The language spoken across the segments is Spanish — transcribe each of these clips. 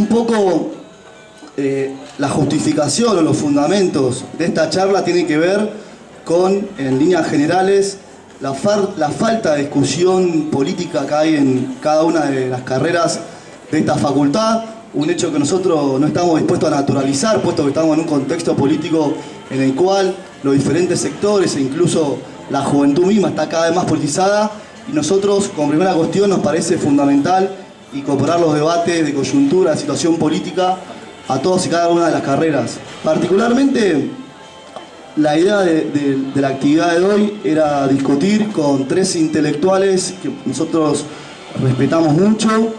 un poco eh, la justificación o los fundamentos de esta charla tienen que ver con, en líneas generales, la, la falta de discusión política que hay en cada una de las carreras de esta facultad, un hecho que nosotros no estamos dispuestos a naturalizar, puesto que estamos en un contexto político en el cual los diferentes sectores e incluso la juventud misma está cada vez más politizada y nosotros, como primera cuestión, nos parece fundamental incorporar los debates de coyuntura, situación política a todas y cada una de las carreras. Particularmente, la idea de, la actividad de hoy era discutir con tres intelectuales que nosotros respetamos mucho,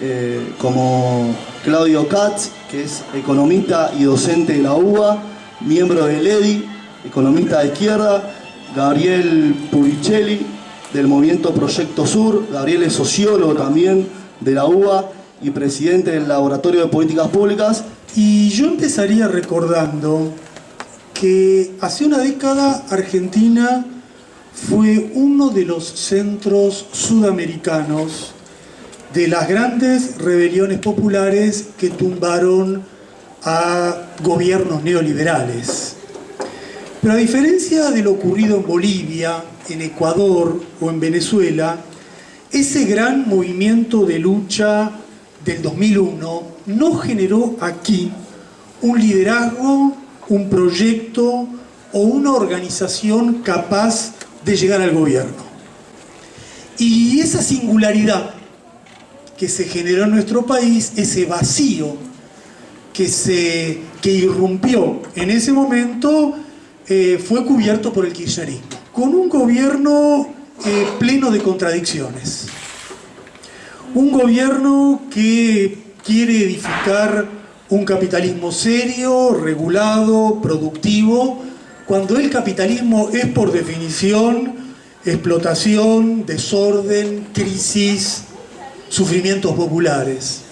eh, como Claudio Katz, que es economista y docente de la UBA, miembro del EDI, economista de izquierda, Gabriel Puricelli, del movimiento Proyecto Sur, Gabriel es sociólogo también de la UBA y presidente del Laboratorio de Políticas Públicas. Y yo empezaría recordando que hace una década Argentina fue uno de los centros sudamericanos de las grandes rebeliones populares que tumbaron a gobiernos neoliberales. Pero a diferencia de lo ocurrido en Bolivia, en Ecuador o en Venezuela, ese gran movimiento de lucha del 2001 no generó aquí un liderazgo, un proyecto o una organización capaz de llegar al gobierno. Y esa singularidad que se generó en nuestro país, ese vacío que, se, que irrumpió en ese momento, eh, fue cubierto por el kirchnerismo, con un gobierno pleno de contradicciones. Un gobierno que quiere edificar un capitalismo serio, regulado, productivo, cuando el capitalismo es por definición explotación, desorden, crisis, sufrimientos populares.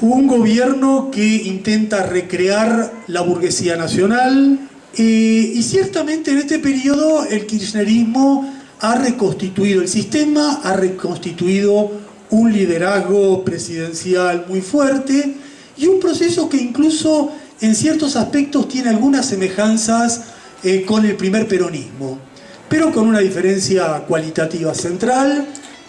Un gobierno que intenta recrear la burguesía nacional eh, y ciertamente en este periodo el kirchnerismo ha reconstituido el sistema, ha reconstituido un liderazgo presidencial muy fuerte y un proceso que incluso en ciertos aspectos tiene algunas semejanzas eh, con el primer peronismo, pero con una diferencia cualitativa central.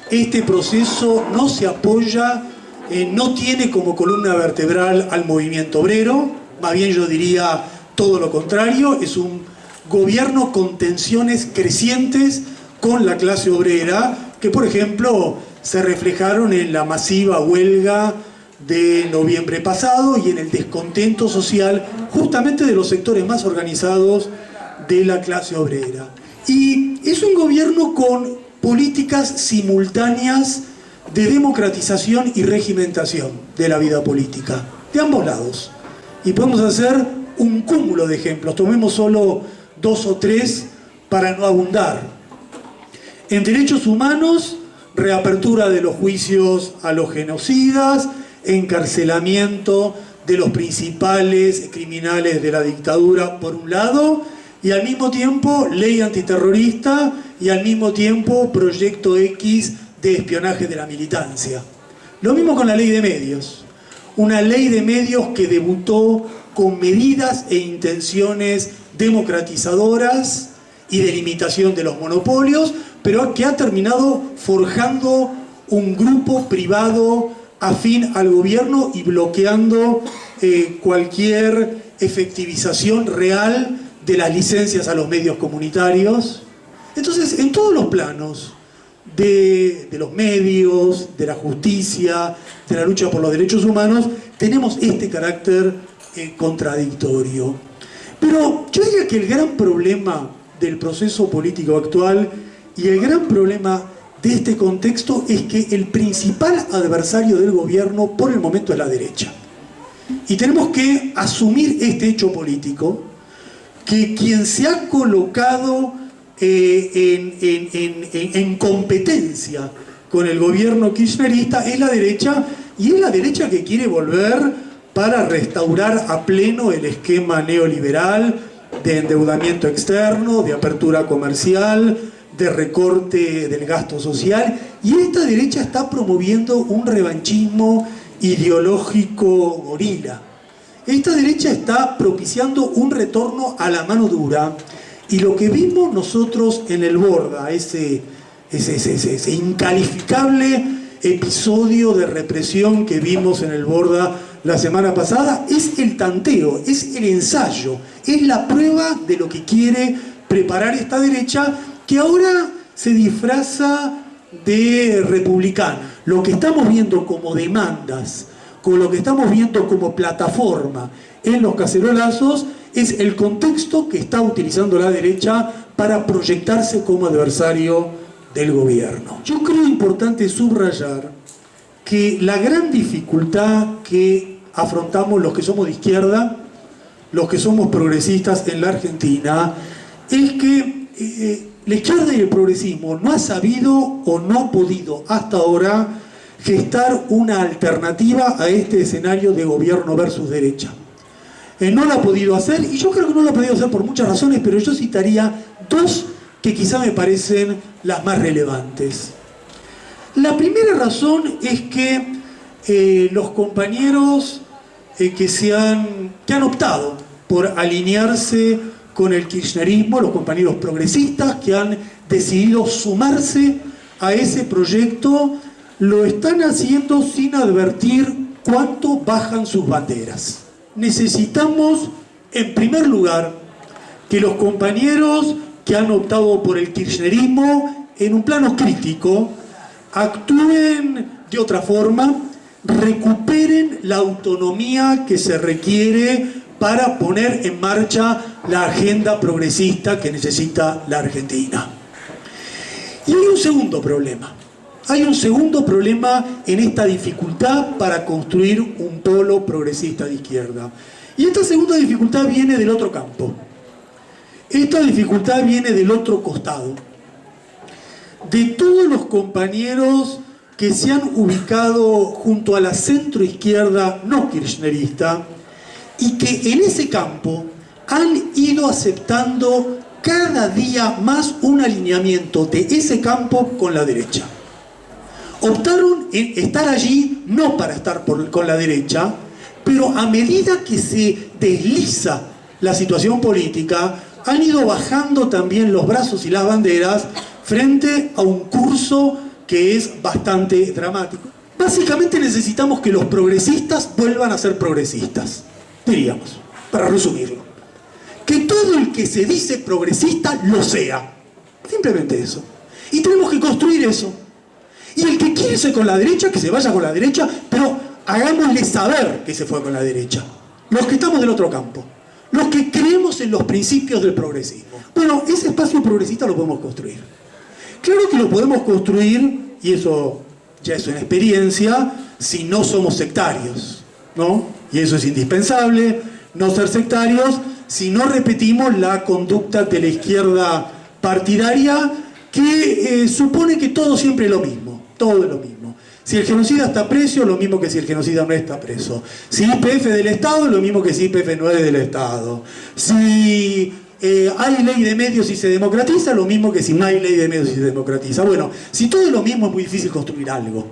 Este proceso no se apoya, eh, no tiene como columna vertebral al movimiento obrero, más bien yo diría todo lo contrario, es un gobierno con tensiones crecientes con la clase obrera, que por ejemplo se reflejaron en la masiva huelga de noviembre pasado y en el descontento social justamente de los sectores más organizados de la clase obrera. Y es un gobierno con políticas simultáneas de democratización y regimentación de la vida política, de ambos lados. Y podemos hacer un cúmulo de ejemplos, tomemos solo dos o tres para no abundar. En derechos humanos, reapertura de los juicios a los genocidas, encarcelamiento de los principales criminales de la dictadura por un lado y al mismo tiempo ley antiterrorista y al mismo tiempo proyecto X de espionaje de la militancia. Lo mismo con la ley de medios. Una ley de medios que debutó con medidas e intenciones democratizadoras y de limitación de los monopolios, pero que ha terminado forjando un grupo privado afín al gobierno y bloqueando eh, cualquier efectivización real de las licencias a los medios comunitarios. Entonces, en todos los planos, de, los medios, de la justicia, de la lucha por los derechos humanos, tenemos este carácter eh, contradictorio. Pero yo diría que el gran problema del proceso político actual y el gran problema de este contexto es que el principal adversario del gobierno por el momento es la derecha. Y tenemos que asumir este hecho político, que quien se ha colocado eh, en, competencia con el gobierno kirchnerista es la derecha, y es la derecha que quiere volver para restaurar a pleno el esquema neoliberal de endeudamiento externo, de apertura comercial, de recorte del gasto social y esta derecha está promoviendo un revanchismo ideológico gorila. Esta derecha está propiciando un retorno a la mano dura y lo que vimos nosotros en el Borda, ese, ese, ese, ese incalificable episodio de represión que vimos en el Borda la semana pasada, es el tanteo, es el ensayo, es la prueba de lo que quiere preparar esta derecha que ahora se disfraza de republicano. Lo que estamos viendo como demandas, con lo que estamos viendo como plataforma en los cacerolazos, es el contexto que está utilizando la derecha para proyectarse como adversario del gobierno. Yo creo importante subrayar que la gran dificultad que afrontamos los que somos de izquierda, los que somos progresistas en la Argentina, es que eh, la izquierda el progresismo no ha sabido o no ha podido hasta ahora gestar una alternativa a este escenario de gobierno versus derecha. Eh, no lo ha podido hacer y yo creo que no lo ha podido hacer por muchas razones, pero yo citaría dos que quizá me parecen las más relevantes. La primera razón es que eh, los compañeros eh, que, se han, que han optado por alinearse con el kirchnerismo, los compañeros progresistas que han decidido sumarse a ese proyecto, lo están haciendo sin advertir cuánto bajan sus banderas. Necesitamos, en primer lugar, que los compañeros que han optado por el kirchnerismo, en un plano crítico, actúen de otra forma, recuperen la autonomía que se requiere para poner en marcha la agenda progresista que necesita la Argentina. Y hay un segundo problema. Hay un segundo problema en esta dificultad para construir un polo progresista de izquierda. Y esta segunda dificultad viene del otro campo. Esta dificultad viene del otro costado. De todos los compañeros que se han ubicado junto a la centroizquierda no kirchnerista, y que en ese campo han ido aceptando cada día más un alineamiento de ese campo con la derecha. Optaron en estar allí no para estar con la derecha, pero a medida que se desliza la situación política, han ido bajando también los brazos y las banderas frente a un curso que es bastante dramático. Básicamente necesitamos que los progresistas vuelvan a ser progresistas diríamos, para resumirlo. Que todo el que se dice progresista lo sea. Simplemente eso. Y tenemos que construir eso. Y el que quiere irse con la derecha, que se vaya con la derecha, pero hagámosle saber que se fue con la derecha. Los que estamos del otro campo. Los que creemos en los principios del progresismo. Bueno, ese espacio progresista lo podemos construir. Claro que lo podemos construir, y eso ya es una experiencia, si no somos sectarios, ¿no? y eso es indispensable, no ser sectarios, si no repetimos la conducta de la izquierda partidaria que eh, supone que todo siempre es lo mismo, todo es lo mismo. Si el genocida está preso, lo mismo que si el genocida no está preso. Si IPF del Estado, lo mismo que si IPF no es del Estado. Si eh, hay ley de medios y se democratiza, lo mismo que si no hay ley de medios y se democratiza. Bueno, si todo es lo mismo, es muy difícil construir algo.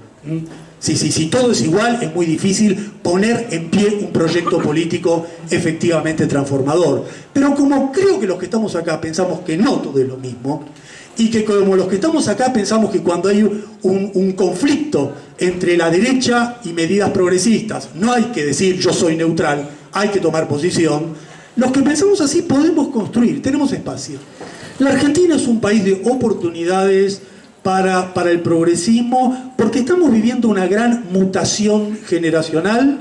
Si, si todo es igual, es muy difícil poner en pie un proyecto político efectivamente transformador. Pero como creo que los que estamos acá pensamos que no todo es lo mismo, y que como los que estamos acá pensamos que cuando hay un, conflicto entre la derecha y medidas progresistas, no hay que decir yo soy neutral, hay que tomar posición, los que pensamos así podemos construir, tenemos espacio. La Argentina es un país de oportunidades, para, para el progresismo, porque estamos viviendo una gran mutación generacional,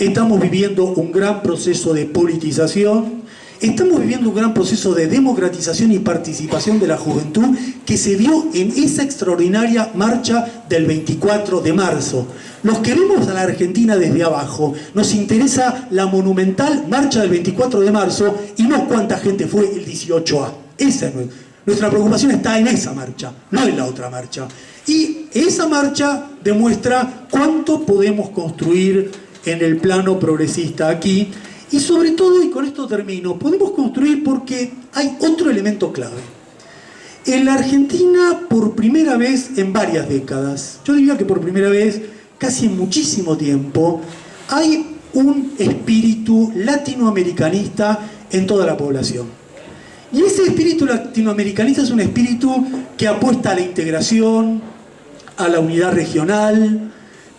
estamos viviendo un gran proceso de politización, estamos viviendo un gran proceso de democratización y participación de la juventud que se vio en esa extraordinaria marcha del 24 de marzo. Los que vemos a la Argentina desde abajo, nos interesa la monumental marcha del 24 de marzo y no cuánta gente fue el 18A. Esa es nuestra preocupación está en esa marcha, no en la otra marcha. Y esa marcha demuestra cuánto podemos construir en el plano progresista aquí. Y sobre todo, y con esto termino, podemos construir porque hay otro elemento clave. En la Argentina, por primera vez en varias décadas, yo diría que por primera vez casi en muchísimo tiempo, hay un espíritu latinoamericanista en toda la población. Y ese espíritu latinoamericanista es un espíritu que apuesta a la integración, a la unidad regional,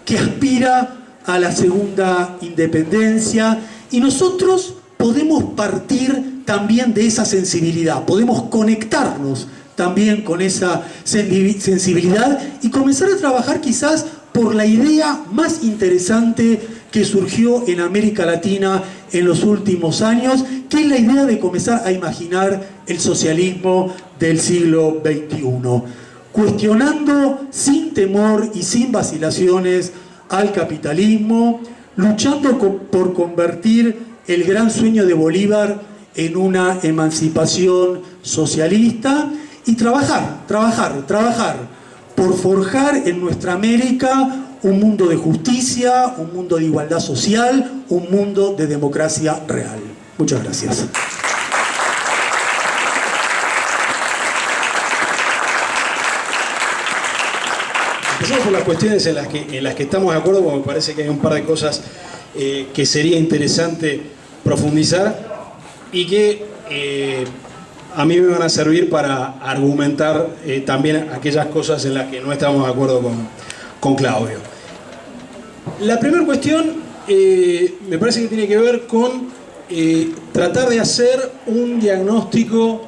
que aspira a la segunda independencia y nosotros podemos partir también de esa sensibilidad, podemos conectarnos también con esa sensibilidad y comenzar a trabajar quizás por la idea más interesante que surgió en América Latina en los últimos años, que es la idea de comenzar a imaginar el socialismo del siglo XXI, cuestionando sin temor y sin vacilaciones al capitalismo, luchando por convertir el gran sueño de Bolívar en una emancipación socialista y trabajar, trabajar, trabajar por forjar en nuestra América un mundo de justicia, un mundo de igualdad social, un mundo de democracia real. Muchas gracias. Empezamos por las cuestiones en las que, en las que estamos de acuerdo, porque me parece que hay un par de cosas eh, que sería interesante profundizar y que eh, a mí me van a servir para argumentar eh, también aquellas cosas en las que no estamos de acuerdo con, con Claudio. La primera cuestión me parece que tiene que ver con tratar de hacer un diagnóstico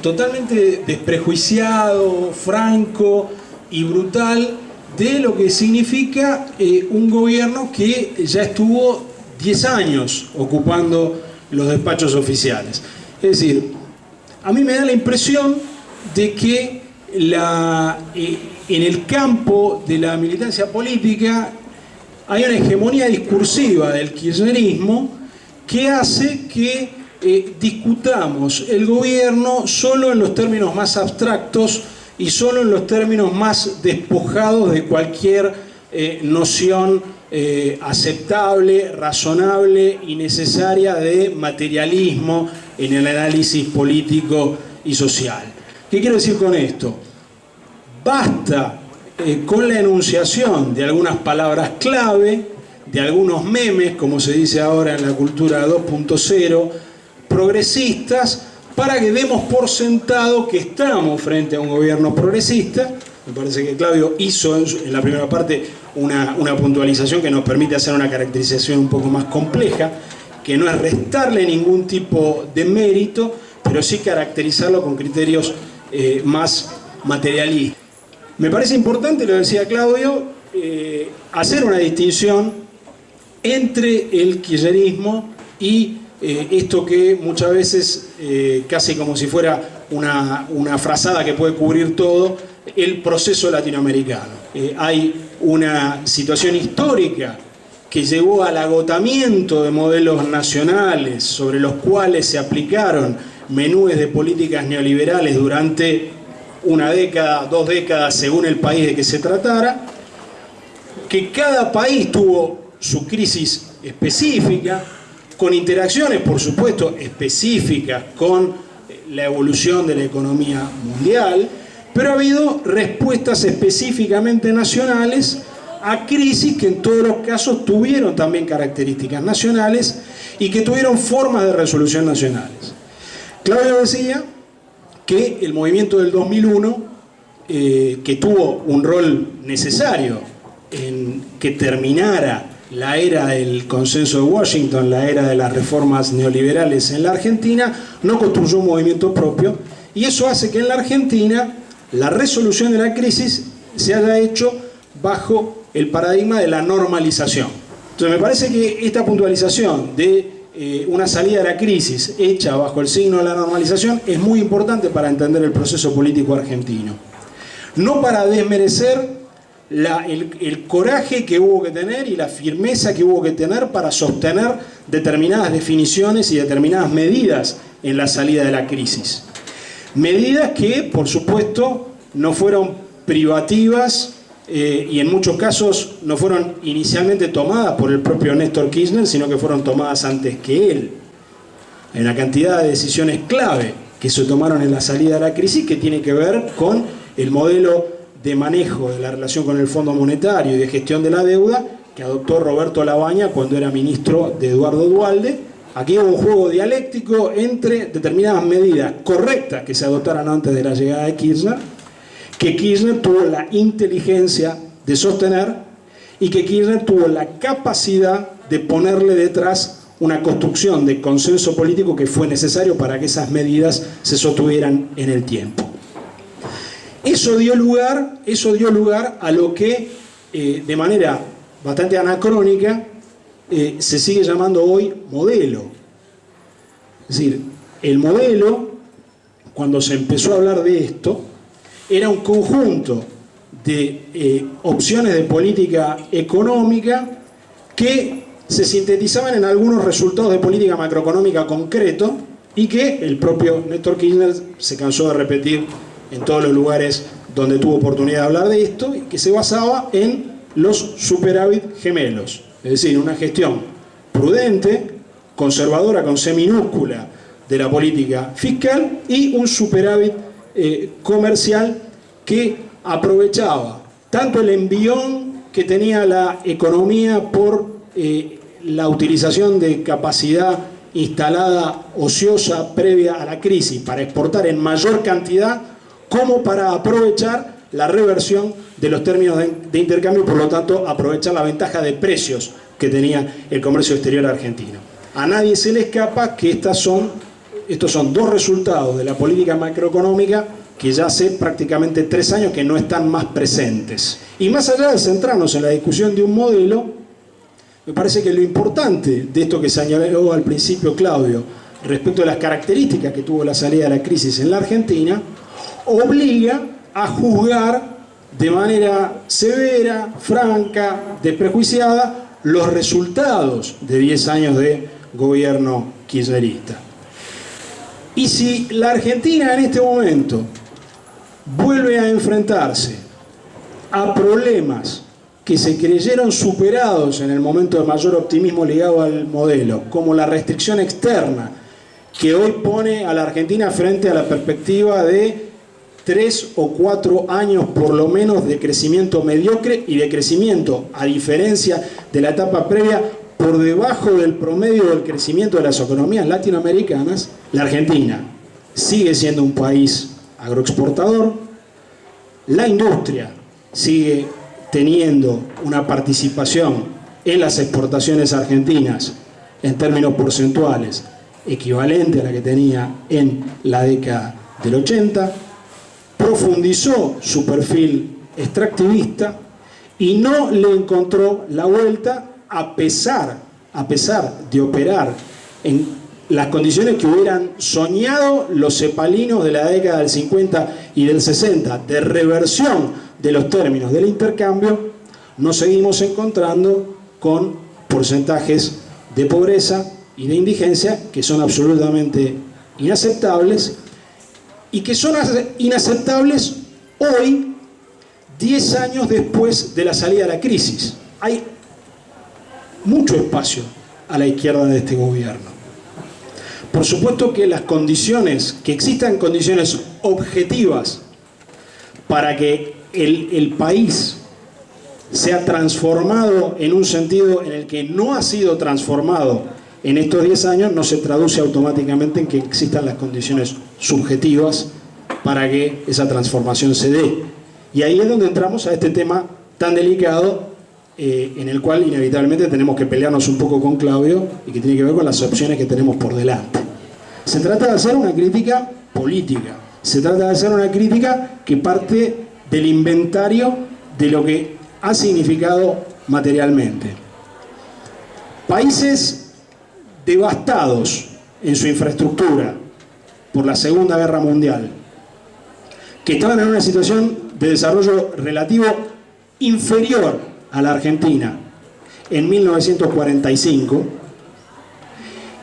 totalmente desprejuiciado, franco y brutal de lo que significa un gobierno que ya estuvo 10 años ocupando los despachos oficiales. Es decir, a mí me da la impresión de que la, eh, en el campo de la militancia política hay una hegemonía discursiva del kirchnerismo que hace que eh, discutamos el gobierno solo en los términos más abstractos y solo en los términos más despojados de cualquier eh, noción aceptable, razonable y necesaria de materialismo en el análisis político y social. ¿Qué quiero decir con esto? Basta eh, con la enunciación de algunas palabras clave, de algunos memes, como se dice ahora en la cultura 2.0, progresistas, para que demos por sentado que estamos frente a un gobierno progresista. Me parece que Claudio hizo en la primera parte una, una puntualización que nos permite hacer una caracterización un poco más compleja que no es restarle ningún tipo de mérito, pero sí caracterizarlo con criterios eh, más materialistas. Me parece importante, lo decía Claudio, eh, hacer una distinción entre el kirchnerismo y eh, esto que muchas veces, casi como si fuera una, una, frazada que puede cubrir todo, el proceso latinoamericano. hay una situación histórica que llevó al agotamiento de modelos nacionales sobre los cuales se aplicaron menúes de políticas neoliberales durante una década, dos décadas, según el país de que se tratara, que cada país tuvo su crisis específica, con interacciones, por supuesto, específicas con la evolución de la economía mundial, pero ha habido respuestas específicamente nacionales a crisis que en todos los casos tuvieron también características nacionales y que tuvieron formas de resolución nacionales. Claudio decía que el movimiento del 2001, eh, que tuvo un rol necesario en que terminara la era del consenso de Washington, la era de las reformas neoliberales en la Argentina, no construyó un movimiento propio y eso hace que en la Argentina la resolución de la crisis se haya hecho bajo el paradigma de la normalización. Entonces me parece que esta puntualización de eh, una salida de la crisis hecha bajo el signo de la normalización es muy importante para entender el proceso político argentino. No para desmerecer el, coraje que hubo que tener y la firmeza que hubo que tener para sostener determinadas definiciones y determinadas medidas en la salida de la crisis. Medidas que, por supuesto, no fueron privativas eh, y en muchos casos no fueron inicialmente tomadas por el propio Néstor Kirchner, sino que fueron tomadas antes que él. Hay una cantidad de decisiones clave que se tomaron en la salida de la crisis que tiene que ver con el modelo de manejo de la relación con el Fondo Monetario y de gestión de la deuda que adoptó Roberto Labaña cuando era ministro de Eduardo Dualde. Aquí hubo un juego dialéctico entre determinadas medidas correctas que se adoptaran antes de la llegada de Kirchner, que Kirchner tuvo la inteligencia de sostener y que Kirchner tuvo la capacidad de ponerle detrás una construcción de consenso político que fue necesario para que esas medidas se sostuvieran en el tiempo. Eso dio lugar, eso dio lugar a lo que eh, de manera bastante anacrónica eh, se sigue llamando hoy modelo. Es decir, el modelo, cuando se empezó a hablar de esto, era un conjunto de eh, opciones de política económica que se sintetizaban en algunos resultados de política macroeconómica concreto y que el propio Néstor Kirchner se cansó de repetir en todos los lugares donde tuvo oportunidad de hablar de esto que se basaba en los superávit gemelos, es decir, una gestión prudente, conservadora con C minúscula de la política fiscal y un superávit eh, comercial que aprovechaba tanto el envión que tenía la economía por eh, la utilización de capacidad instalada ociosa previa a la crisis para exportar en mayor cantidad como para aprovechar la reversión de los términos de, intercambio, por lo tanto aprovechar la ventaja de precios que tenía el comercio exterior argentino. A nadie se le escapa que estas son, estos son dos resultados de la política macroeconómica que ya hace prácticamente tres años que no están más presentes. Y más allá de centrarnos en la discusión de un modelo, me parece que lo importante de esto que señaló al principio Claudio, respecto a las características que tuvo la salida de la crisis en la Argentina, obliga a juzgar de manera severa, franca, desprejuiciada, los resultados de 10 años de gobierno kirchnerista. Y si la Argentina en este momento vuelve a enfrentarse a problemas que se creyeron superados en el momento de mayor optimismo ligado al modelo, como la restricción externa, que hoy pone a la Argentina frente a la perspectiva de tres o cuatro años por lo menos de crecimiento mediocre y de crecimiento, a diferencia de la etapa previa, por debajo del promedio del crecimiento de las economías latinoamericanas, la Argentina sigue siendo un país agroexportador, la industria sigue teniendo una participación en las exportaciones argentinas en términos porcentuales equivalente a la que tenía en la década del 80, profundizó su perfil extractivista y no le encontró la vuelta a pesar, a pesar de operar en las condiciones que hubieran soñado los cepalinos de la década del 50 y del 60, de reversión de los términos del intercambio, nos seguimos encontrando con porcentajes de pobreza y de indigencia que son absolutamente inaceptables y que son inaceptables hoy, 10 años después de la salida de la crisis. Hay mucho espacio a la izquierda de este gobierno. Por supuesto que las condiciones, que existan condiciones objetivas para que el, país se ha transformado en un sentido en el que no ha sido transformado en estos 10 años, no se traduce automáticamente en que existan las condiciones subjetivas para que esa transformación se dé. Y ahí es donde entramos a este tema tan delicado eh, en el cual inevitablemente tenemos que pelearnos un poco con Claudio y que tiene que ver con las opciones que tenemos por delante. Se trata de hacer una crítica política, se trata de hacer una crítica que parte del inventario de lo que ha significado materialmente. Países devastados en su infraestructura por la Segunda Guerra Mundial, que estaban en una situación de desarrollo relativo inferior a la Argentina en 1945,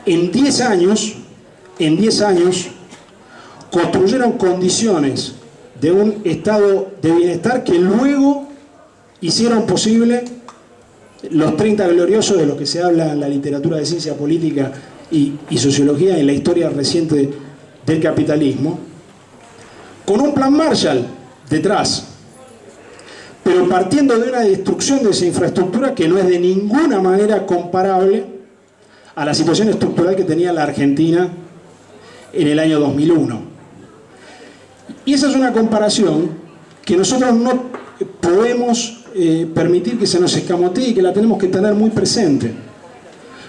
en 10 años, en 10 años, construyeron condiciones de un estado de bienestar que luego hicieron posible los 30 gloriosos de los que se habla en la literatura de ciencia política y, sociología en la historia reciente del capitalismo, con un plan Marshall detrás, pero partiendo de una destrucción de esa infraestructura que no es de ninguna manera comparable a la situación estructural que tenía la Argentina en el año 2001. Y esa es una comparación que nosotros no podemos eh, permitir que se nos escamotee y que la tenemos que tener muy presente.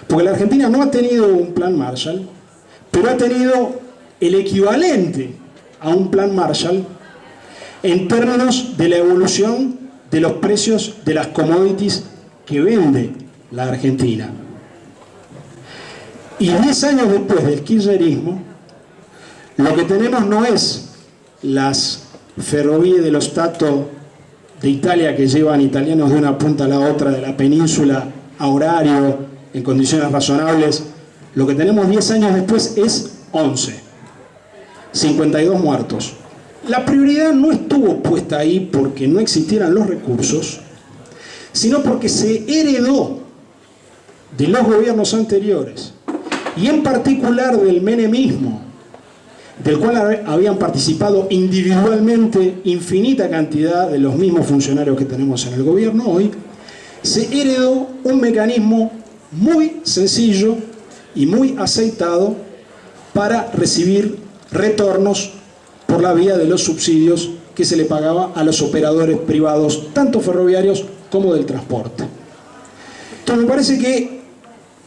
Porque la Argentina no ha tenido un plan Marshall, pero ha tenido el equivalente a un plan Marshall en términos de la evolución de los precios de las commodities que vende la Argentina. Y 10 años después del kirchnerismo, lo que tenemos no es las ferrovías de los Stato de Italia que llevan italianos de una punta a la otra de la península a horario, en condiciones razonables. Lo que tenemos 10 años después es 11. 52 muertos. La prioridad no estuvo puesta ahí porque no existieran los recursos, sino porque se heredó de los gobiernos anteriores, y en particular del menemismo, del cual habían participado individualmente infinita cantidad de los mismos funcionarios que tenemos en el gobierno hoy, se heredó un mecanismo muy sencillo y muy aceitado para recibir retornos por la vía de los subsidios que se le pagaba a los operadores privados, tanto ferroviarios como del transporte. Entonces me parece que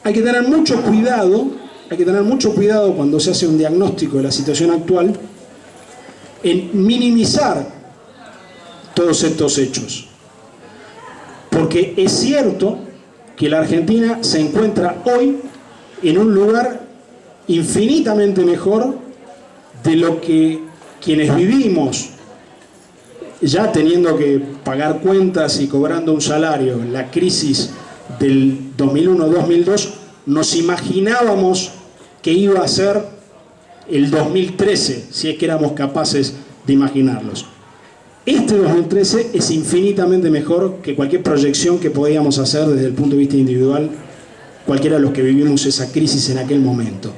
hay que tener mucho cuidado, hay que tener mucho cuidado cuando se hace un diagnóstico de la situación actual en minimizar todos estos hechos. Porque es cierto que la Argentina se encuentra hoy en un lugar infinitamente mejor de lo que quienes vivimos ya teniendo que pagar cuentas y cobrando un salario la crisis del 2001-2002, nos imaginábamos que iba a ser el 2013, si es que éramos capaces de imaginarlos. Este 2013 es infinitamente mejor que cualquier proyección que podíamos hacer desde el punto de vista individual, cualquiera de los que vivimos esa crisis en aquel momento.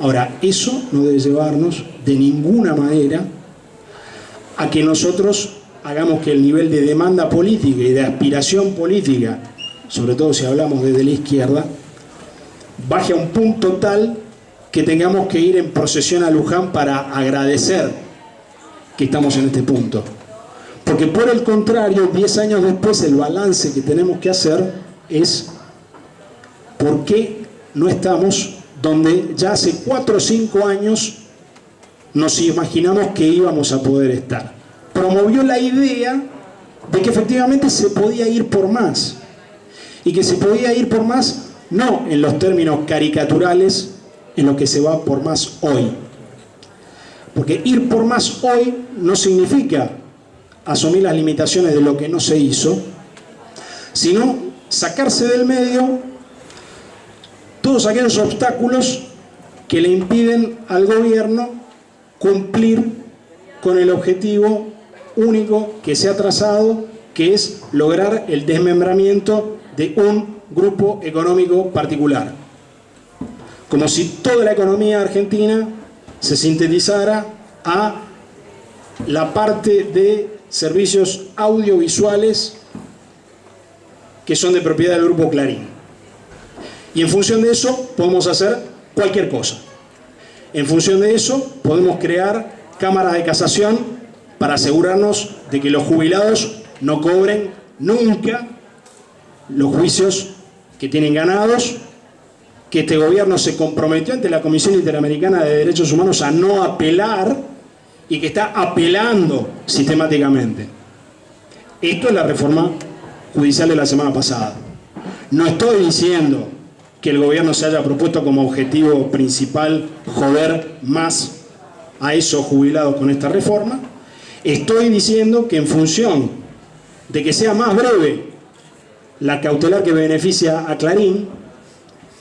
Ahora, eso no debe llevarnos de ninguna manera a que nosotros hagamos que el nivel de demanda política y de aspiración política, sobre todo si hablamos desde la izquierda, baje a un punto tal que tengamos que ir en procesión a Luján para agradecer que estamos en este punto. Porque por el contrario, 10 años después el balance que tenemos que hacer es por qué no estamos donde ya hace 4 o 5 años nos imaginamos que íbamos a poder estar. Promovió la idea de que efectivamente se podía ir por más. Y que se podía ir por más no en los términos caricaturales en lo que se va por más hoy. Porque ir por más hoy no significa asumir las limitaciones de lo que no se hizo, sino sacarse del medio todos aquellos obstáculos que le impiden al gobierno cumplir con el objetivo único que se ha trazado, que es lograr el desmembramiento de un grupo económico particular. Como si toda la economía argentina se sintetizara a la parte de servicios audiovisuales que son de propiedad del Grupo Clarín. Y en función de eso podemos hacer cualquier cosa. En función de eso, podemos crear cámaras de casación para asegurarnos de que los jubilados no cobren nunca los juicios que tienen ganados, que este gobierno se comprometió ante la Comisión Interamericana de Derechos Humanos a no apelar y que está apelando sistemáticamente. Esto es la reforma judicial de la semana pasada. No estoy diciendo que el gobierno se haya propuesto como objetivo principal joder más a esos jubilados con esta reforma. Estoy diciendo que en función de que sea más breve la cautelar que beneficia a Clarín,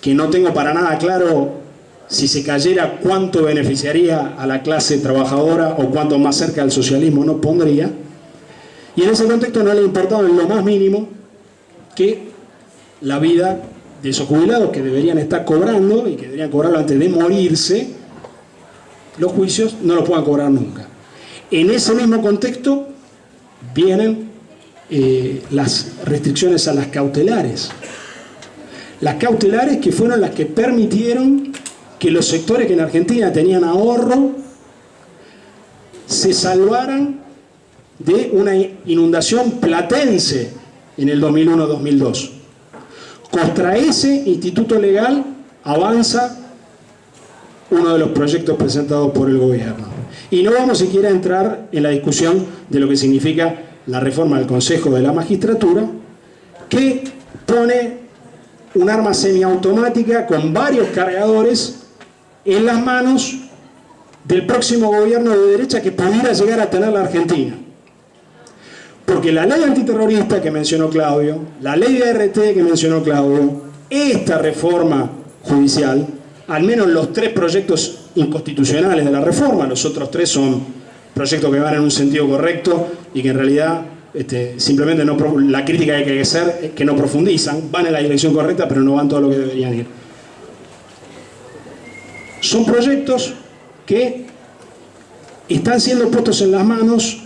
que no tengo para nada claro si se cayera cuánto beneficiaría a la clase trabajadora o cuánto más cerca del socialismo no pondría, y en ese contexto no le ha importado en lo más mínimo que la vida de esos jubilados que deberían estar cobrando y que deberían cobrarlo antes de morirse, los juicios no los puedan cobrar nunca. En ese mismo contexto vienen eh, las restricciones a las cautelares. Las cautelares que fueron las que permitieron que los sectores que en Argentina tenían ahorro se salvaran de una inundación platense en el 2001-2002. Contra ese instituto legal avanza uno de los proyectos presentados por el gobierno. Y no vamos siquiera a entrar en la discusión de lo que significa la reforma del Consejo de la Magistratura, que pone un arma semiautomática con varios cargadores en las manos del próximo gobierno de derecha que pudiera llegar a tener la Argentina. Porque la ley antiterrorista que mencionó Claudio, la ley de RT que mencionó Claudio, esta reforma judicial, al menos los tres proyectos inconstitucionales de la reforma, los otros tres son proyectos que van en un sentido correcto y que en realidad este, simplemente la crítica que hay que hacer es que no profundizan, van en la dirección correcta pero no van todo lo que deberían ir. Son proyectos que están siendo puestos en las manos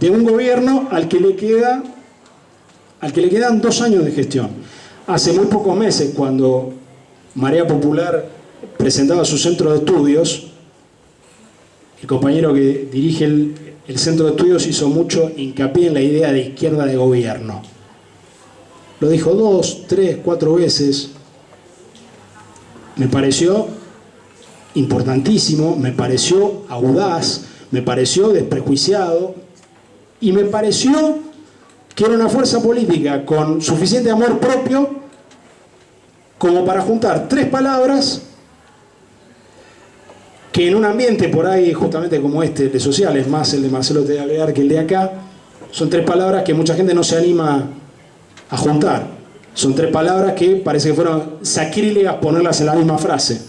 de un gobierno al que le queda al que le quedan dos años de gestión. Hace muy pocos meses, cuando Marea Popular presentaba su centro de estudios, el compañero que dirige el, el centro de estudios hizo mucho hincapié en la idea de izquierda de gobierno. Lo dijo dos, tres, cuatro veces. Me pareció importantísimo, me pareció audaz, me pareció desprejuiciado, y me pareció que era una fuerza política con suficiente amor propio como para juntar tres palabras que en un ambiente por ahí justamente como este de sociales, más el de Marcelo Tealear que el de acá, son tres palabras que mucha gente no se anima a juntar. Son tres palabras que parece que fueron sacrílegas ponerlas en la misma frase.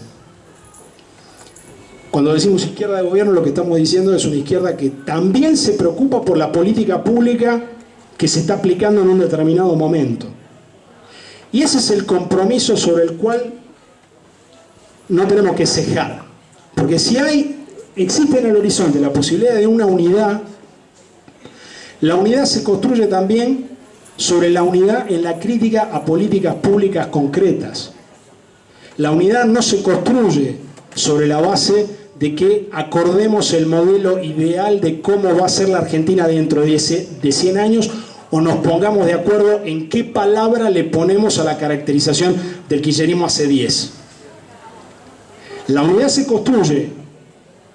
Cuando decimos izquierda de gobierno, lo que estamos diciendo es una izquierda que también se preocupa por la política pública que se está aplicando en un determinado momento. Y ese es el compromiso sobre el cual no tenemos que cejar. Porque si hay, existe en el horizonte la posibilidad de una unidad, la unidad se construye también sobre la unidad en la crítica a políticas públicas concretas. La unidad no se construye sobre la base de que acordemos el modelo ideal de cómo va a ser la Argentina dentro de 100 años o nos pongamos de acuerdo en qué palabra le ponemos a la caracterización del kirchnerismo hace 10. La unidad se construye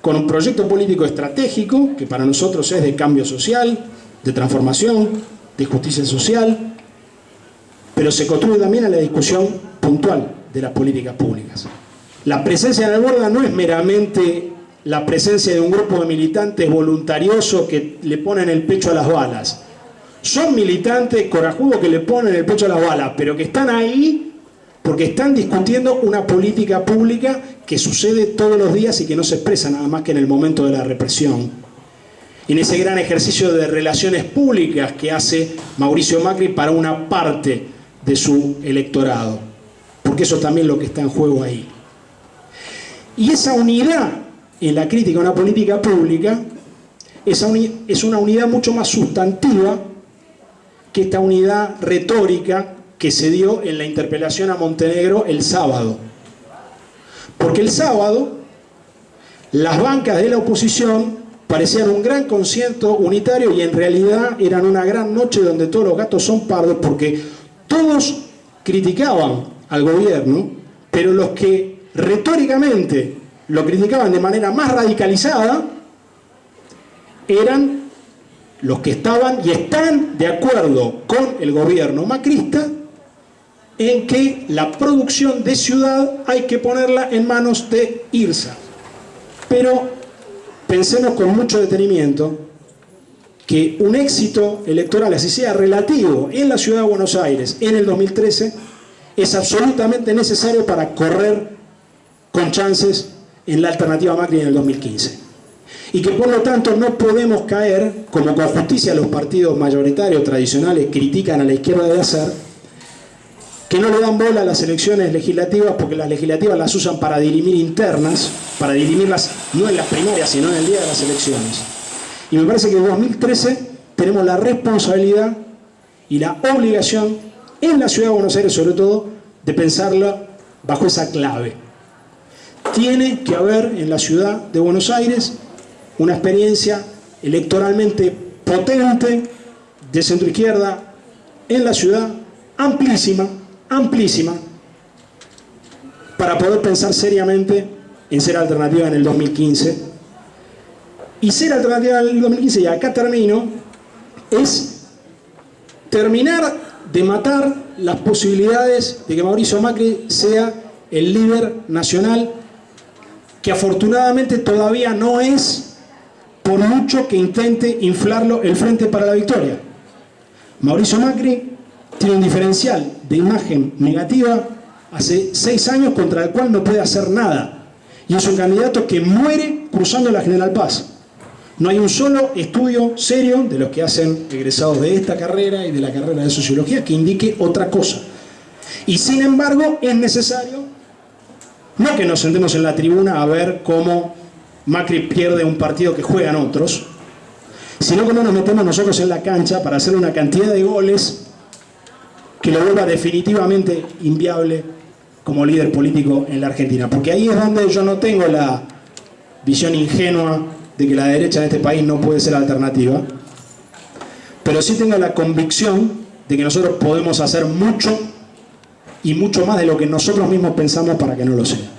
con un proyecto político estratégico, que para nosotros es de cambio social, de transformación, de justicia social, pero se construye también a la discusión puntual de las políticas públicas. La presencia en el borda no es meramente la presencia de un grupo de militantes voluntariosos que le ponen el pecho a las balas. Son militantes corajudos que le ponen el pecho a las balas, pero que están ahí porque están discutiendo una política pública que sucede todos los días y que no se expresa nada más que en el momento de la represión. En ese gran ejercicio de relaciones públicas que hace Mauricio Macri para una parte de su electorado. Porque eso también es lo que está en juego ahí. Y esa unidad en la crítica a una política pública es una unidad mucho más sustantiva que esta unidad retórica que se dio en la interpelación a Montenegro el sábado. Porque el sábado las bancas de la oposición parecían un gran concierto unitario y en realidad eran una gran noche donde todos los gatos son pardos porque todos criticaban al gobierno, pero los que retóricamente lo criticaban de manera más radicalizada eran los que estaban y están de acuerdo con el gobierno macrista en que la producción de ciudad hay que ponerla en manos de IRSA. Pero pensemos con mucho detenimiento que un éxito electoral, así sea relativo, en la ciudad de Buenos Aires en el 2013, es absolutamente necesario para correr con chances en la alternativa Macri en el 2015. Y que por lo tanto no podemos caer, como con justicia los partidos mayoritarios tradicionales critican a la izquierda de hacer, que no le dan bola a las elecciones legislativas porque las legislativas las usan para dirimir internas, para dirimirlas no en las primarias, sino en el día de las elecciones. Y me parece que en 2013 tenemos la responsabilidad y la obligación en la ciudad de Buenos Aires sobre todo de pensarla bajo esa clave. Tiene que haber en la ciudad de Buenos Aires una experiencia electoralmente potente de centro izquierda en la ciudad, amplísima, amplísima, para poder pensar seriamente en ser alternativa en el 2015. Y ser alternativa en el 2015, y acá termino, es terminar de matar las posibilidades de que Mauricio Macri sea el líder nacional que afortunadamente todavía no es por mucho que intente inflarlo el Frente para la Victoria. Mauricio Macri tiene un diferencial de imagen negativa hace seis años contra el cual no puede hacer nada. Y es un candidato que muere cruzando la General Paz. No hay un solo estudio serio de los que hacen egresados de esta carrera y de la carrera de Sociología que indique otra cosa. Y sin embargo es necesario, no que nos sentemos en la tribuna a ver cómo Macri pierde un partido que juegan otros, sino que no nos metemos nosotros en la cancha para hacer una cantidad de goles que lo vuelva definitivamente inviable como líder político en la Argentina. Porque ahí es donde yo no tengo la visión ingenua de que la derecha en este país no puede ser alternativa, pero sí tengo la convicción de que nosotros podemos hacer mucho y mucho más de lo que nosotros mismos pensamos para que no lo sea.